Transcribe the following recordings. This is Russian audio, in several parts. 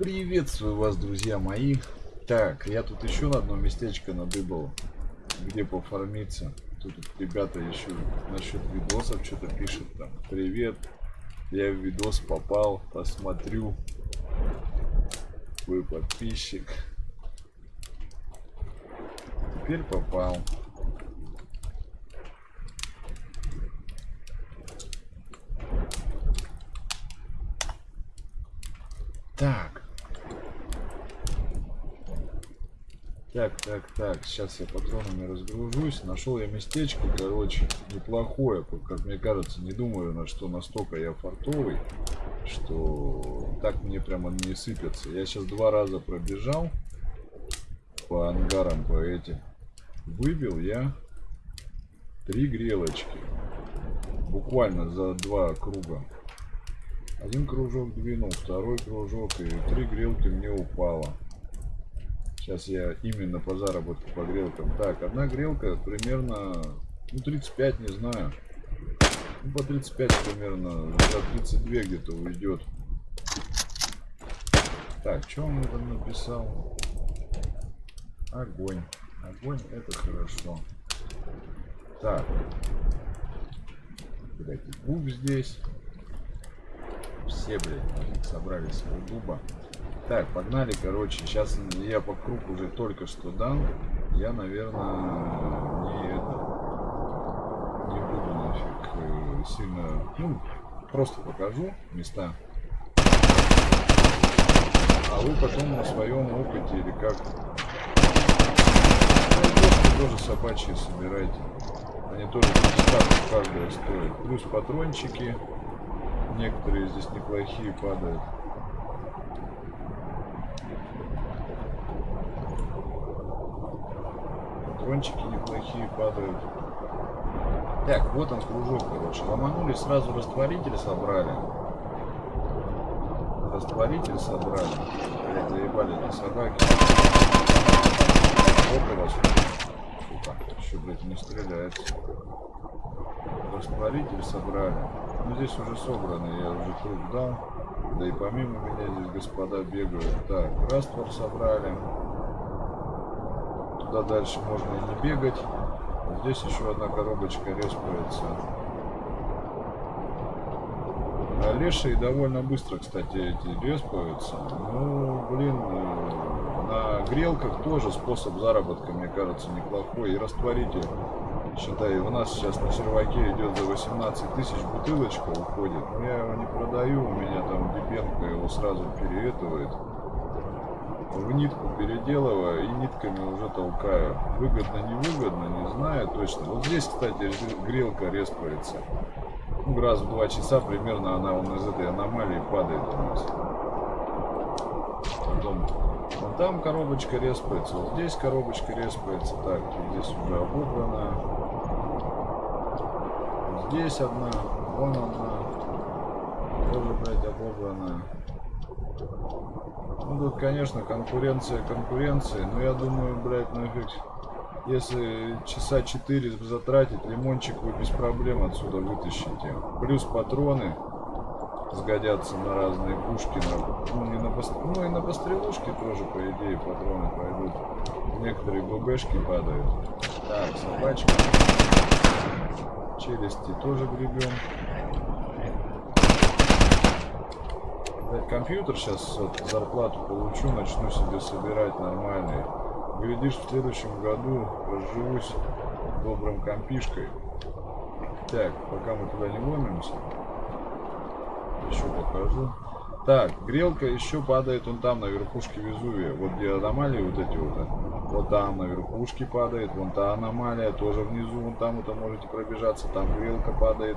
Приветствую вас, друзья мои. Так, я тут еще на одно местечко надыбал, где пофармиться. Тут ребята еще насчет видосов что-то пишут там. Привет, я в видос попал, посмотрю. Вы подписчик. Теперь попал. Так. Так, так, так. Сейчас я патронами разгружусь. Нашел я местечко, короче, неплохое, как мне кажется. Не думаю, на что настолько я фартовый, что так мне прямо не сыпется. Я сейчас два раза пробежал по ангарам, по этим. Выбил я три грелочки. Буквально за два круга. Один кружок двинул, второй кружок и три грелки мне упало. Сейчас я именно по заработку по грелкам. Так, одна грелка примерно, ну 35, не знаю. Ну, по 35 примерно, за 32 где-то уйдет. Так, что он там написал? Огонь. Огонь это хорошо. Так. Блять, губ здесь все, блядь, собрались у дуба. Так, погнали, короче. Сейчас я по кругу уже только что дан. Я, наверное, не. Не буду нафиг э, сильно... Ну, просто покажу места. А вы потом на своем опыте или как... Ну, тоже собачьи собирайте. Они тоже каждая стоят. Плюс патрончики. Некоторые здесь неплохие падают. Патрончики неплохие падают. Так, вот он кружок, короче. Ломанули, сразу растворитель собрали. Растворитель собрали. Блять, заебали эти собаки. Вот у вас. Сука, еще, блядь, не стреляется. Растворитель собрали. Ну здесь уже собраны, я уже круг дал. Да и помимо меня здесь господа бегают. Так, раствор собрали. Туда дальше можно и не бегать. Здесь еще одна коробочка респается. А лешие довольно быстро, кстати, эти респаются. Ну, блин, на грелках тоже способ заработка, мне кажется, неплохой. И растворитель Считай, у нас сейчас на серваке идет за 18 тысяч бутылочка уходит. Но я его не продаю, у меня там Дебенко его сразу переэтывает. В нитку переделываю и нитками уже толкаю. Выгодно, невыгодно, не знаю точно. Вот здесь, кстати, грелка респается. Ну, раз в два часа примерно она он из этой аномалии падает у нас. Потом Вон там коробочка респается, вот здесь коробочка респается. Так, здесь уже обобрана. Здесь одна, вон одна. Тоже, блядь, обобрана. Ну тут, конечно, конкуренция конкуренции, но я думаю, блядь, нафиг. Если часа 4 затратить, лимончик вы без проблем отсюда вытащите. Плюс патроны сгодятся на разные пушки, на, ну, не на, ну и на пострелушки тоже, по идее, патроны пойдут. Некоторые ББшки падают. Так, собачка. Челюсти тоже гребем. Компьютер сейчас вот, зарплату получу, начну себе собирать нормальный. Глядишь, в следующем году разживусь добрым компишкой. Так, пока мы туда не ломимся еще покажу. Так, грелка еще падает он там, на верхушке Везувия. Вот где аномалии вот эти вот. Вот там на верхушке падает. Вон та аномалия тоже внизу. Вон там это можете пробежаться. Там грелка падает.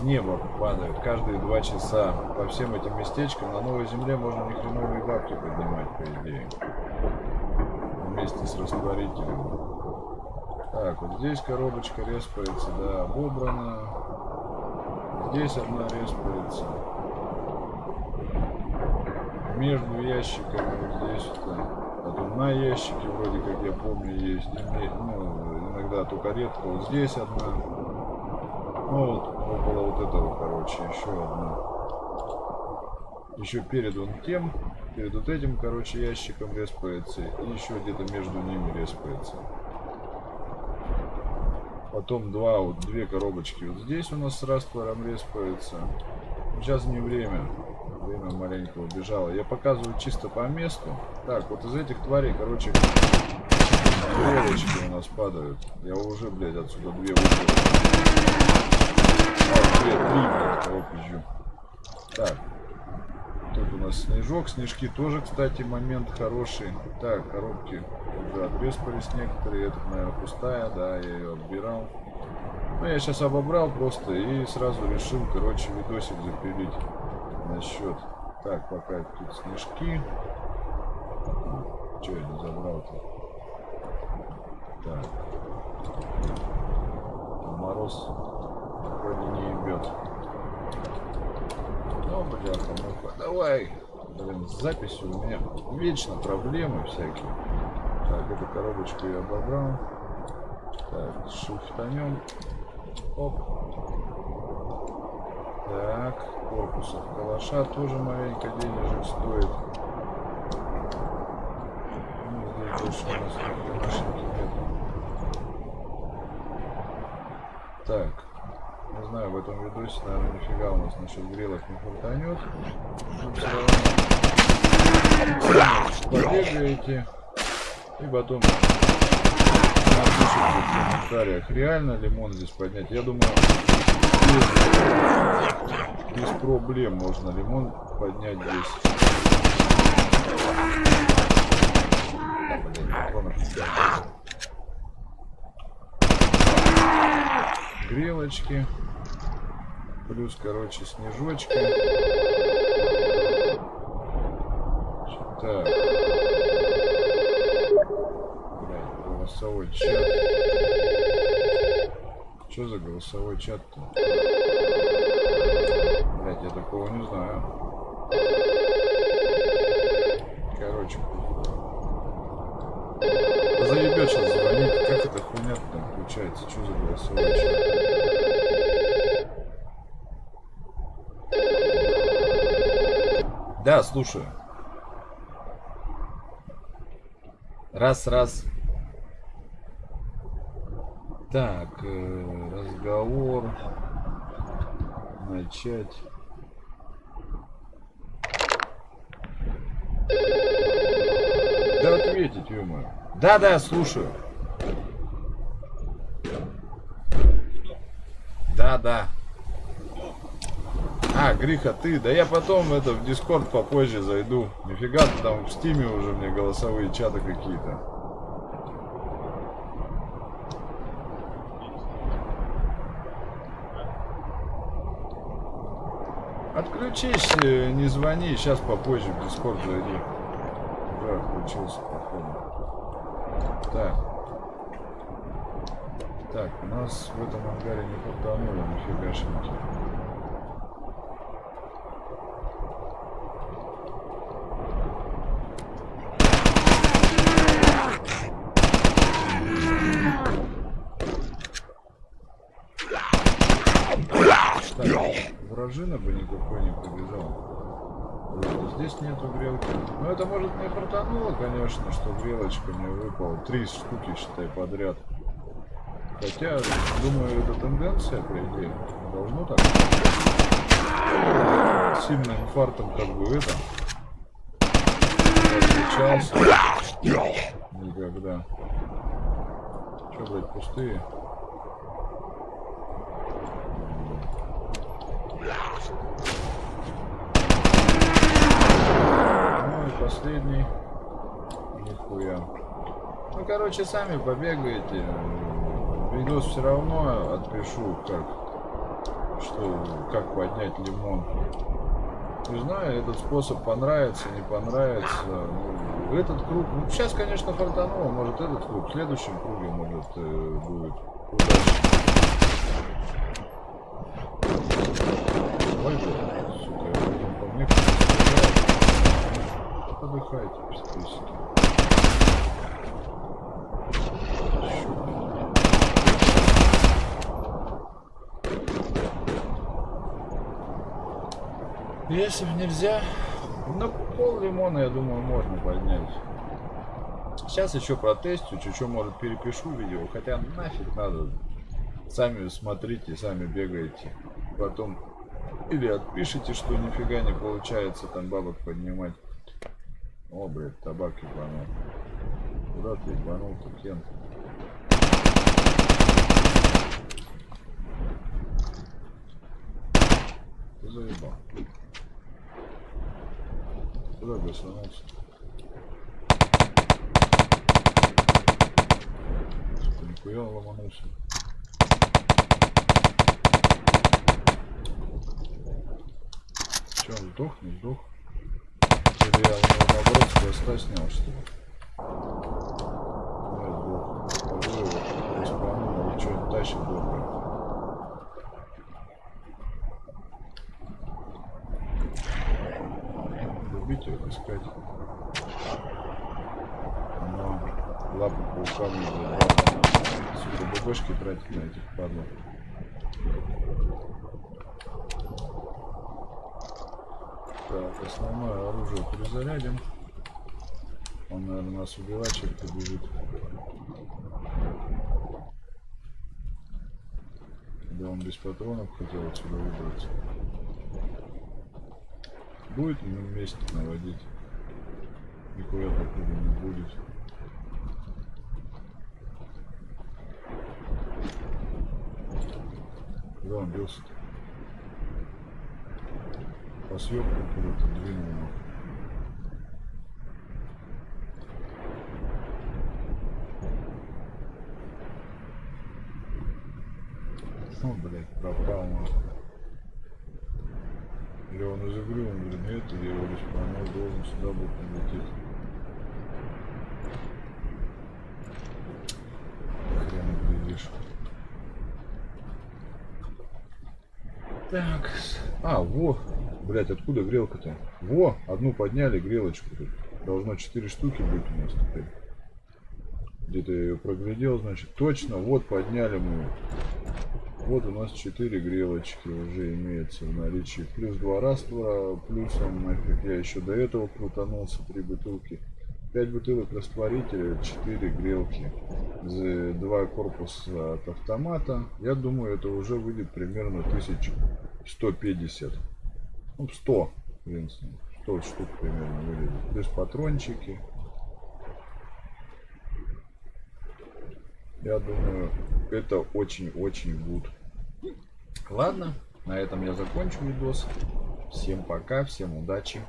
С неба падают каждые два часа. По всем этим местечкам на новой земле можно ни хреновые бабки поднимать, по идее. Вместе с растворителем. Так, вот здесь коробочка респается, да, обобрана. Здесь одна респается. Между ящиками вот здесь вот. Потом на ящике вроде как я помню есть. Ну, иногда только редко. Вот здесь одна. Ну вот около вот этого, короче, еще одна. еще перед он тем, перед вот этим, короче, ящиком респается, и еще где-то между ними респается. Потом два, вот две коробочки вот здесь у нас с раствором респается. Сейчас не время. Время маленько убежало. Я показываю чисто по месту. Так, вот из этих тварей, короче, стрелочки у нас падают. Я уже, блядь, отсюда две вышел. Две, три, кого пизжу. Так. Тут у нас снежок. Снежки тоже, кстати, момент хороший. Так, коробки уже отреспались некоторые. Эта, наверное, пустая. Да, я ее отбирал. Ну, я сейчас обобрал просто и сразу решил, короче, видосик запилить насчет. Так, пока тут снежки. Че я не забрал-то? Так. Мороз вроде не ебет. Ну, бляха, муха. Давай. Блин, с записью у меня вечно проблемы всякие. Так, эту коробочку я обобрал. Так, шифтанем. Оп. Так, корпусов калаша тоже маленько денежек стоит. Ну, здесь больше у нас машинки нет. Так. Знаю, в этом видосе, наверное, нифига у нас насчет грелок не фортанет. Побегаете. И потом напишите в комментариях, реально лимон здесь поднять. Я думаю, без, без проблем можно лимон поднять здесь. Грелочки. Плюс, короче, снежочки. Так. Блядь, голосовой чат. Что за голосовой чат-то? Блядь, я такого не знаю. Короче, заебет сейчас звонить. Как это хуйня там включается? Что за голосовой чат? Да, слушаю. Раз, раз. Так, э, разговор. Начать. Да ответить, ё Да, да, слушаю. Да, да. А, Гриха, ты? Да я потом это в Дискорд попозже зайду. Нифига ты там в Стиме уже мне голосовые чаты какие-то. Отключись, э, не звони, сейчас попозже в Дискорд зайди. Уже отключился, походу. Так. Так, у нас в этом ангаре не фартануло, нифигашеньки. Вражина бы никакой не побежал. Здесь нету грелки. Ну это может не фартануло, конечно, что грелочка мне выпала. Три штуки, считай, подряд. Хотя, думаю, это тенденция, по идее. Должно так. Сильным инфарктом как бы это. Отличался. Никогда. Че, блядь, пустые? Ну и последний. Нихуя. Ну, короче, сами побегаете. Видос все равно отпишу, как, что, как поднять лимон. Не знаю, этот способ понравится, не понравится. Ну, этот круг, ну, сейчас, конечно, фартануло, может этот круг, в следующем круге, может, э, будет удачно. Ой, сука, я по мне Подыхайте, пистысики. Если нельзя, На пол лимона, я думаю, можно поднять. Сейчас еще протестю, чуть-чуть, может, перепишу видео. Хотя нафиг надо. Сами смотрите, сами бегаете. Потом или отпишите, что нифига не получается там бабок поднимать. О, блядь, табак ебанул. Куда ты ебанул-то, Кент? Ты заебал. Куда гасанулся? Нихуя ломанулся. Че, он сдох, не сдох? Я у него наоборот с хвоста снял, что ли? Нет, сдох. Скажу его, респанул, или что-нибудь тащит доброе. Любить его искать. Но лапу паукам не забрал. Сука, бабошки тратить на этих падлов. Так, основное оружие перезарядим. Он, наверное, нас убивать чем-то бежит. Да он без патронов хотел отсюда выбраться. Будет ему вместе наводить. Нихуя покуда не будет. Куда он бился-то? По съемку куда-то двинул. нахуй. Ну, блядь, пропал нахуй. Или он из игры, он говорит, нет, или его респонал должен сюда будет прилететь. Хрен глядишь. Так. А, во. Блять, откуда грелка-то? Во, одну подняли, грелочку тут. Должно 4 штуки быть у нас теперь. Где-то я ее проглядел, значит. Точно, вот подняли мы. Вот у нас 4 грелочки уже имеется в наличии. Плюс 2 раствора, плюсом нафиг я еще до этого крутанулся, 3 бутылки. 5 бутылок растворителя, 4 грелки. 2 корпуса от автомата. Я думаю, это уже выйдет примерно 1150. Ну, 100, в принципе. 100 штук примерно выйдет. Плюс патрончики. Я думаю, это очень-очень гуд. Ладно, на этом я закончу видос. Всем пока, всем удачи.